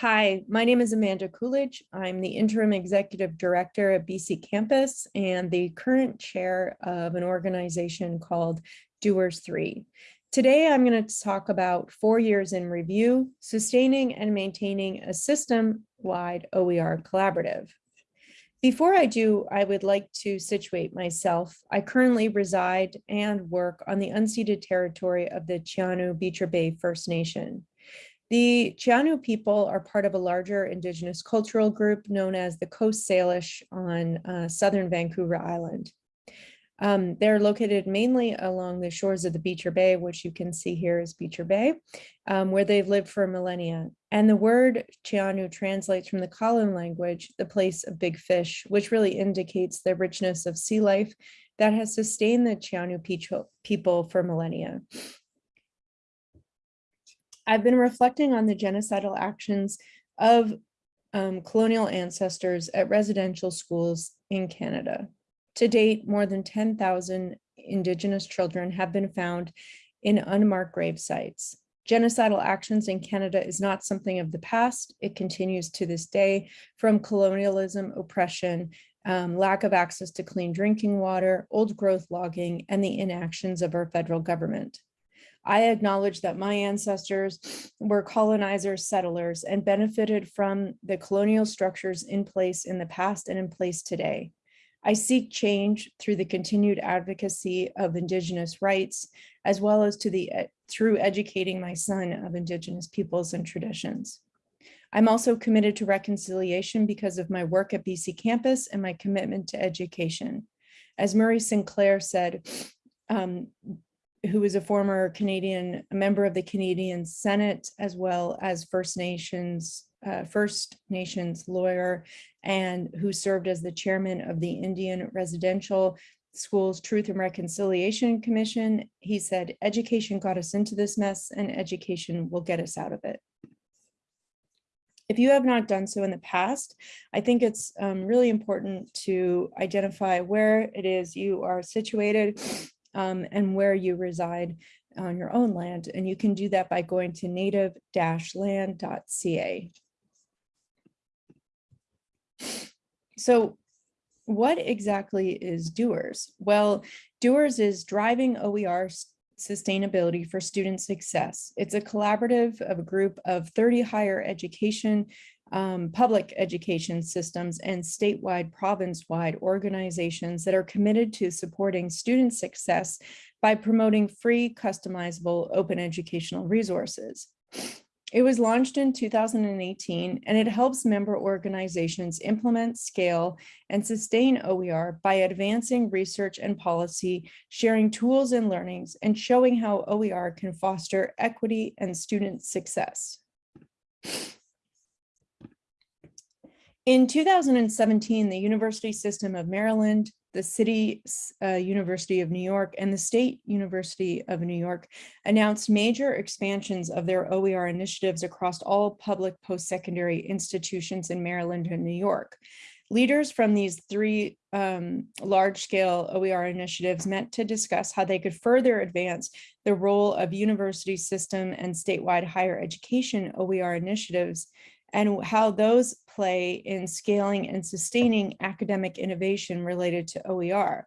Hi, my name is Amanda Coolidge. I'm the interim executive director at BC Campus and the current chair of an organization called Doers 3. Today, I'm going to talk about four years in review, sustaining and maintaining a system-wide OER collaborative. Before I do, I would like to situate myself. I currently reside and work on the unceded territory of the Scia'new Beecher Bay First Nation. The Scia'new people are part of a larger indigenous cultural group known as the Coast Salish on uh, southern Vancouver Island. Um, they're located mainly along the shores of the Beecher Bay, which you can see here is Beecher Bay, um, where they've lived for millennia. And the word Scia'new translates from the Klallam language, the place of big fish, which really indicates the richness of sea life that has sustained the Scia'new people for millennia. I've been reflecting on the genocidal actions of um, colonial ancestors at residential schools in Canada. To date, more than 10,000 Indigenous children have been found in unmarked grave sites. Genocidal actions in Canada is not something of the past. It continues to this day from colonialism, oppression, um, lack of access to clean drinking water, old growth logging, and the inactions of our federal government. I acknowledge that my ancestors were colonizers, settlers, and benefited from the colonial structures in place in the past and in place today. I seek change through the continued advocacy of Indigenous rights, as well as to the through educating my son of Indigenous peoples and traditions. I'm also committed to reconciliation because of my work at BC campus and my commitment to education. As Murray Sinclair said, um, who is a former Canadian, a member of the Canadian Senate, as well as First Nations, uh, First Nations lawyer, and who served as the chairman of the Indian Residential Schools Truth and Reconciliation Commission. He said, education got us into this mess and education will get us out of it. If you have not done so in the past, I think it's um, really important to identify where it is you are situated um, and where you reside on your own land. And you can do that by going to native-land.ca. So what exactly is DOERS? Well, DOERS is driving OER sustainability for student success. It's a collaborative of a group of 30 higher education um, public education systems and statewide province-wide organizations that are committed to supporting student success by promoting free, customizable, open educational resources. It was launched in 2018 and it helps member organizations implement, scale, and sustain OER by advancing research and policy, sharing tools and learnings, and showing how OER can foster equity and student success. In 2017, the University System of Maryland, the City uh, University of New York, and the State University of New York announced major expansions of their OER initiatives across all public post-secondary institutions in Maryland and New York. Leaders from these three um, large-scale OER initiatives met to discuss how they could further advance the role of university system and statewide higher education OER initiatives and how those play in scaling and sustaining academic innovation related to OER.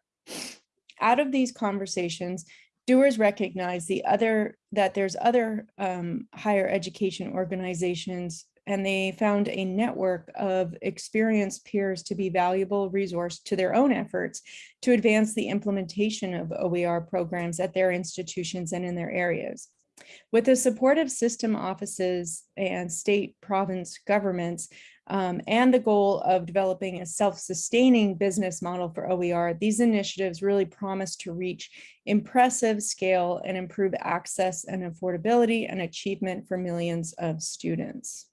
Out of these conversations, doers recognize the other that there's other um, higher education organizations and they found a network of experienced peers to be valuable resource to their own efforts to advance the implementation of OER programs at their institutions and in their areas. With the support of system offices and state province governments, um, and the goal of developing a self-sustaining business model for OER, these initiatives really promise to reach impressive scale and improve access and affordability and achievement for millions of students.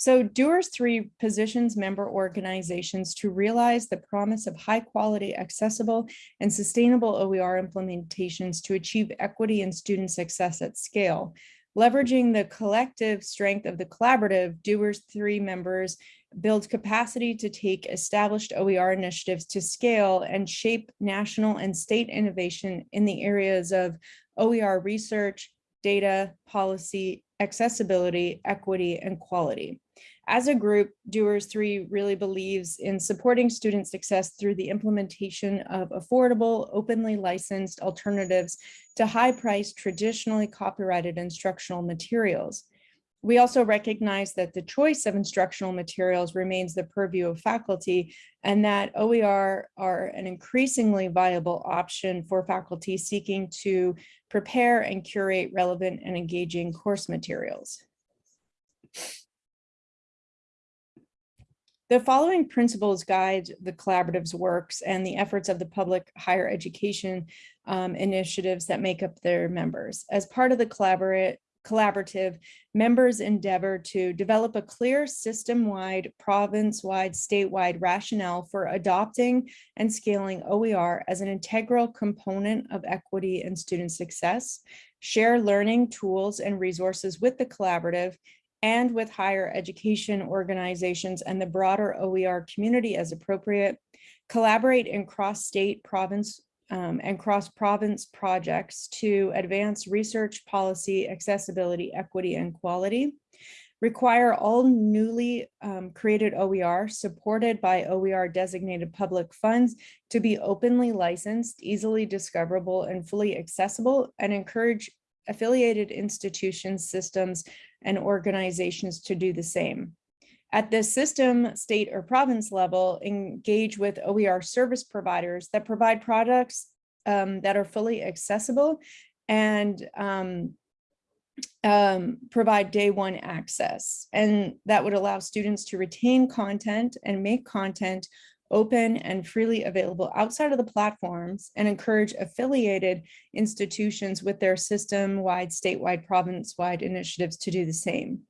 So Doers 3 positions member organizations to realize the promise of high quality, accessible, and sustainable OER implementations to achieve equity and student success at scale. Leveraging the collective strength of the collaborative, Doers 3 members build capacity to take established OER initiatives to scale and shape national and state innovation in the areas of OER research, data, policy, accessibility, equity, and quality. As a group, Doers 3 really believes in supporting student success through the implementation of affordable, openly licensed alternatives to high-priced, traditionally copyrighted instructional materials. We also recognize that the choice of instructional materials remains the purview of faculty and that OER are an increasingly viable option for faculty seeking to prepare and curate relevant and engaging course materials. The following principles guide the collaborative's works and the efforts of the public higher education um, initiatives that make up their members. As part of the collaborate, collaborative, members endeavor to develop a clear system-wide, province-wide, statewide rationale for adopting and scaling OER as an integral component of equity and student success, share learning tools and resources with the collaborative, and with higher education organizations and the broader OER community as appropriate, collaborate in cross-state province um, and cross-province projects to advance research, policy, accessibility, equity, and quality, require all newly um, created OER supported by OER designated public funds to be openly licensed, easily discoverable, and fully accessible, and encourage affiliated institutions, systems, and organizations to do the same. At the system, state, or province level, engage with OER service providers that provide products um, that are fully accessible and um, um, provide day one access. And that would allow students to retain content and make content open and freely available outside of the platforms and encourage affiliated institutions with their system-wide, statewide, province-wide initiatives to do the same.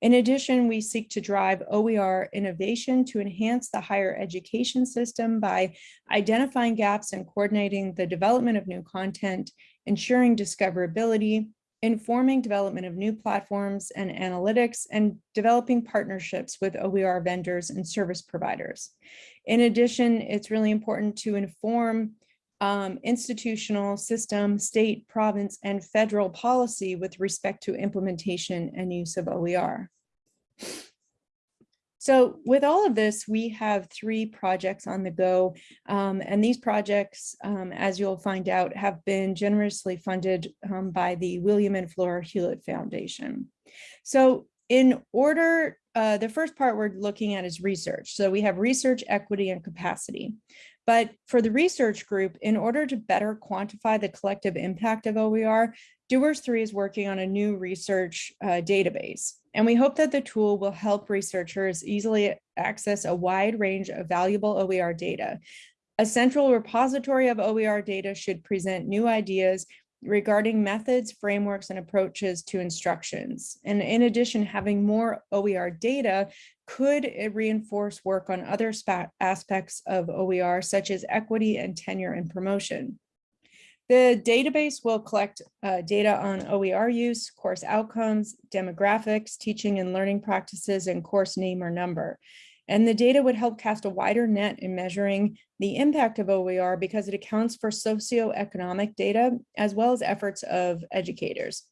In addition, we seek to drive OER innovation to enhance the higher education system by identifying gaps and coordinating the development of new content, ensuring discoverability, informing development of new platforms and analytics, and developing partnerships with OER vendors and service providers. In addition, it's really important to inform um, institutional, system, state, province, and federal policy with respect to implementation and use of OER. So with all of this, we have three projects on the go, um, and these projects, um, as you'll find out, have been generously funded um, by the William and Flora Hewlett Foundation. So in order, uh, the first part we're looking at is research. So we have research, equity, and capacity. But for the research group, in order to better quantify the collective impact of OER, Doers 3 is working on a new research uh, database. And we hope that the tool will help researchers easily access a wide range of valuable OER data. A central repository of OER data should present new ideas regarding methods, frameworks, and approaches to instructions. And in addition, having more OER data could reinforce work on other aspects of OER, such as equity and tenure and promotion. The database will collect uh, data on OER use, course outcomes, demographics, teaching and learning practices, and course name or number. And the data would help cast a wider net in measuring the impact of OER because it accounts for socioeconomic data as well as efforts of educators.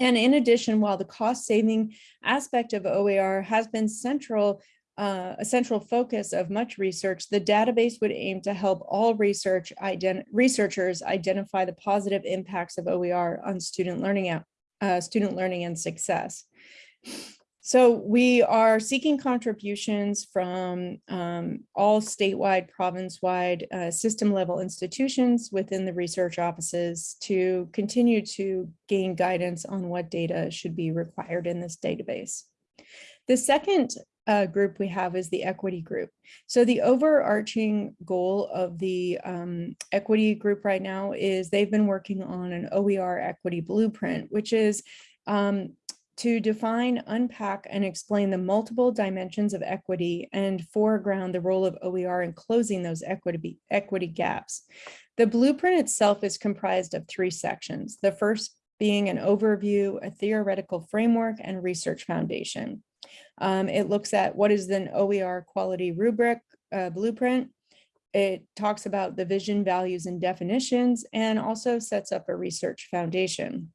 And in addition, while the cost saving aspect of OER has been central uh, a central focus of much research, the database would aim to help all research ident researchers identify the positive impacts of OER on student learning, uh, student learning and success. So we are seeking contributions from um, all statewide, province-wide, uh, system-level institutions within the research offices to continue to gain guidance on what data should be required in this database. The second uh, group we have is the equity group. So the overarching goal of the um, equity group right now is they've been working on an OER equity blueprint, which is um, to define, unpack, and explain the multiple dimensions of equity and foreground the role of OER in closing those equity, equity gaps. The blueprint itself is comprised of three sections. The first being an overview, a theoretical framework, and research foundation. Um, it looks at what is an OER quality rubric uh, blueprint. It talks about the vision, values, and definitions, and also sets up a research foundation.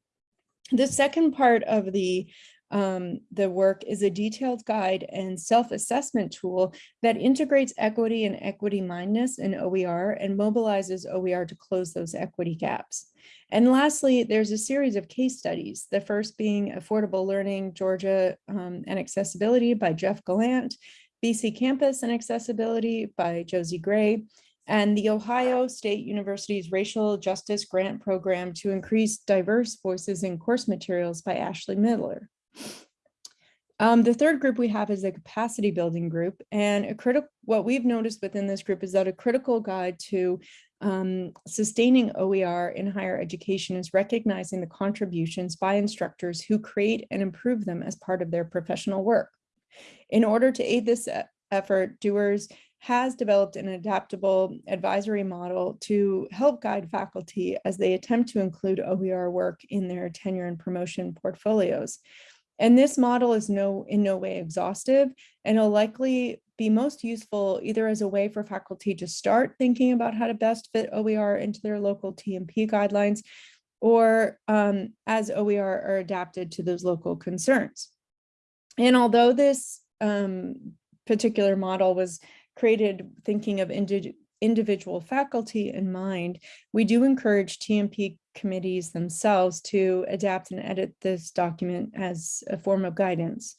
The second part of the um, the work is a detailed guide and self-assessment tool that integrates equity and equity mindedness in OER and mobilizes OER to close those equity gaps. And lastly, there's a series of case studies, the first being Affordable Learning Georgia um, and Accessibility by Jeff Gallant, BC Campus and Accessibility by Josie Gray, and the Ohio State University's Racial Justice Grant Program to increase diverse voices in course materials by Ashley Miller. Um, the third group we have is a capacity building group and a critical what we've noticed within this group is that a critical guide to um, sustaining OER in higher education is recognizing the contributions by instructors who create and improve them as part of their professional work. In order to aid this effort, Doers has developed an adaptable advisory model to help guide faculty as they attempt to include OER work in their tenure and promotion portfolios. And this model is no in no way exhaustive and will likely be most useful either as a way for faculty to start thinking about how to best fit OER into their local T&P guidelines or um, as OER are adapted to those local concerns. And although this um, particular model was created thinking of indi individual faculty in mind, we do encourage T&P committees themselves to adapt and edit this document as a form of guidance.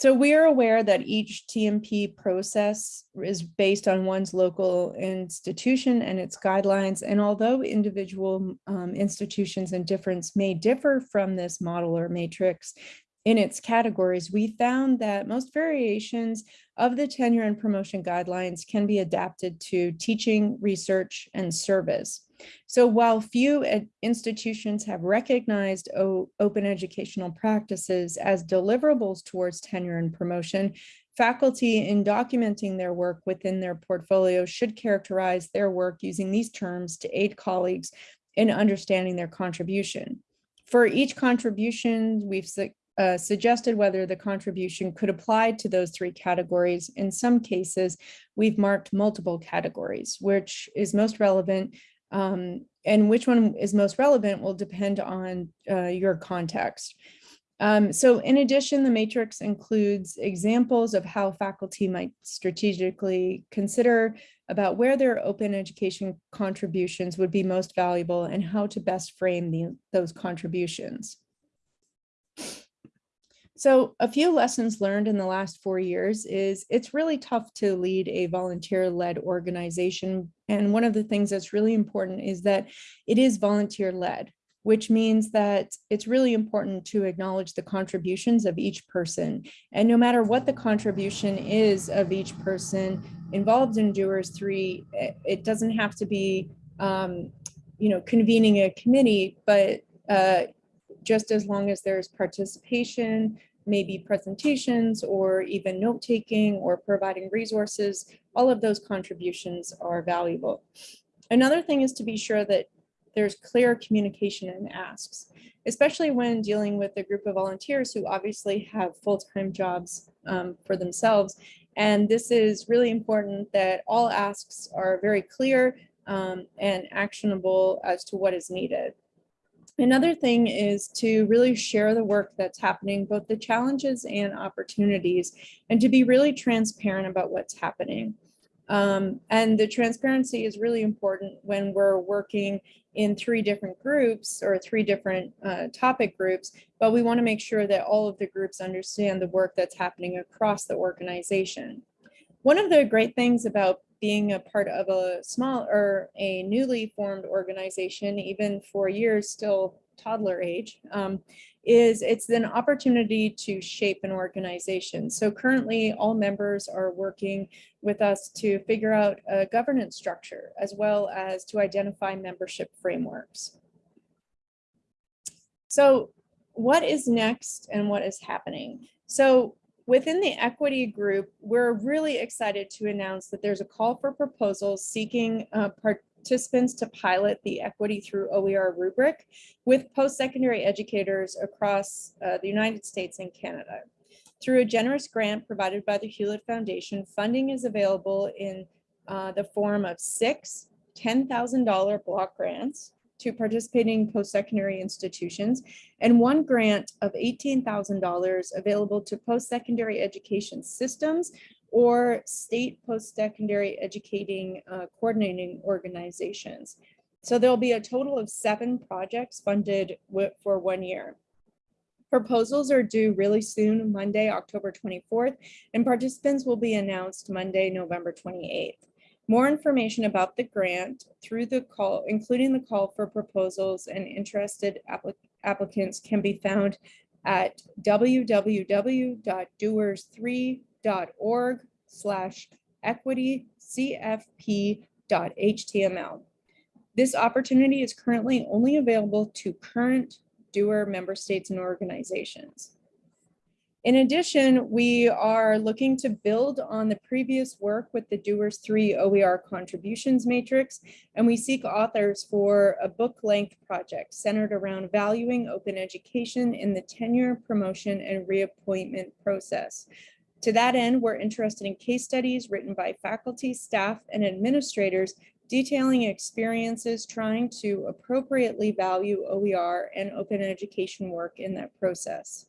So we are aware that each T&P process is based on one's local institution and its guidelines. And although individual um, institutions and difference may differ from this model or matrix, in its categories, we found that most variations of the tenure and promotion guidelines can be adapted to teaching, research, and service. So while few institutions have recognized open educational practices as deliverables towards tenure and promotion, faculty in documenting their work within their portfolio should characterize their work using these terms to aid colleagues in understanding their contribution. For each contribution, we've uh, suggested whether the contribution could apply to those three categories. In some cases, we've marked multiple categories, which is most relevant um, and which one is most relevant will depend on uh, your context. Um, so in addition, the matrix includes examples of how faculty might strategically consider about where their open education contributions would be most valuable and how to best frame the, those contributions. So a few lessons learned in the last four years is it's really tough to lead a volunteer-led organization. And one of the things that's really important is that it is volunteer-led, which means that it's really important to acknowledge the contributions of each person. And no matter what the contribution is of each person involved in Doers 3, it doesn't have to be, um, you know, convening a committee, but uh, just as long as there's participation, maybe presentations or even note taking or providing resources, all of those contributions are valuable. Another thing is to be sure that there's clear communication and asks, especially when dealing with a group of volunteers who obviously have full-time jobs um, for themselves. And this is really important that all asks are very clear um, and actionable as to what is needed. Another thing is to really share the work that's happening, both the challenges and opportunities, and to be really transparent about what's happening. Um, and the transparency is really important when we're working in three different groups or three different uh, topic groups, but we wanna make sure that all of the groups understand the work that's happening across the organization. One of the great things about being a part of a small or a newly formed organization, even for years still toddler age, um, is it's an opportunity to shape an organization. So currently all members are working with us to figure out a governance structure as well as to identify membership frameworks. So what is next and what is happening? So Within the equity group, we're really excited to announce that there's a call for proposals seeking uh, participants to pilot the equity through OER rubric with post-secondary educators across uh, the United States and Canada. Through a generous grant provided by the Hewlett Foundation, funding is available in uh, the form of six $10,000 block grants to participating post-secondary institutions and one grant of $18,000 available to post-secondary education systems or state post-secondary educating uh, coordinating organizations. So there'll be a total of seven projects funded for one year. Proposals are due really soon, Monday, October 24th, and participants will be announced Monday, November 28th. More information about the grant through the call, including the call for proposals and interested applic- applicants can be found at www.doers3.org slash equity. This opportunity is currently only available to current doer member states and organizations. In addition, we are looking to build on the previous work with the Doers 3 OER contributions matrix, and we seek authors for a book-length project centered around valuing open education in the tenure, promotion, and reappointment process. To that end, we're interested in case studies written by faculty, staff, and administrators detailing experiences trying to appropriately value OER and open education work in that process.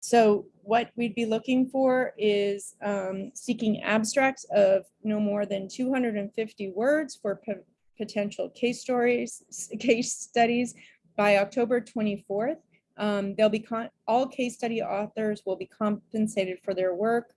So what we'd be looking for is um, seeking abstracts of no more than 250 words for po- potential case stories, case studies by October 24th. Um, They'll be, all case study authors will be compensated for their work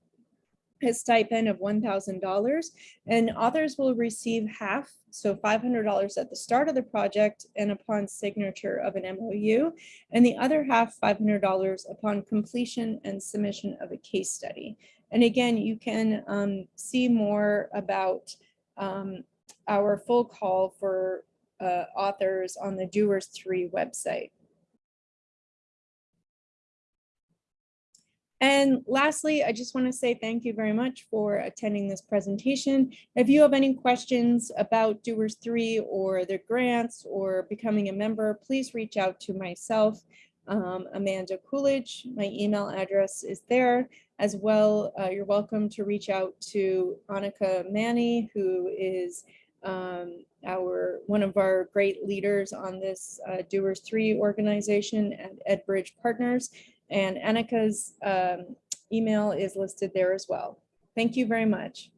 a stipend of one thousand dollars and authors will receive half, so five hundred dollars at the start of the project and upon signature of an MOU, and the other half, five hundred dollars upon completion and submission of a case study. And again, you can um, see more about um, our full call for uh, authors on the Doers Three website. And lastly, I just want to say thank you very much for attending this presentation. If you have any questions about Doers 3 or their grants or becoming a member, please reach out to myself, um, Amanda Coolidge. My email address is there as well. uh, You're welcome to reach out to Annika Manny, who is um, our, one of our great leaders on this uh, Doers 3 organization at EdBridge Partners. And Annika's um, email is listed there as well. Thank you very much.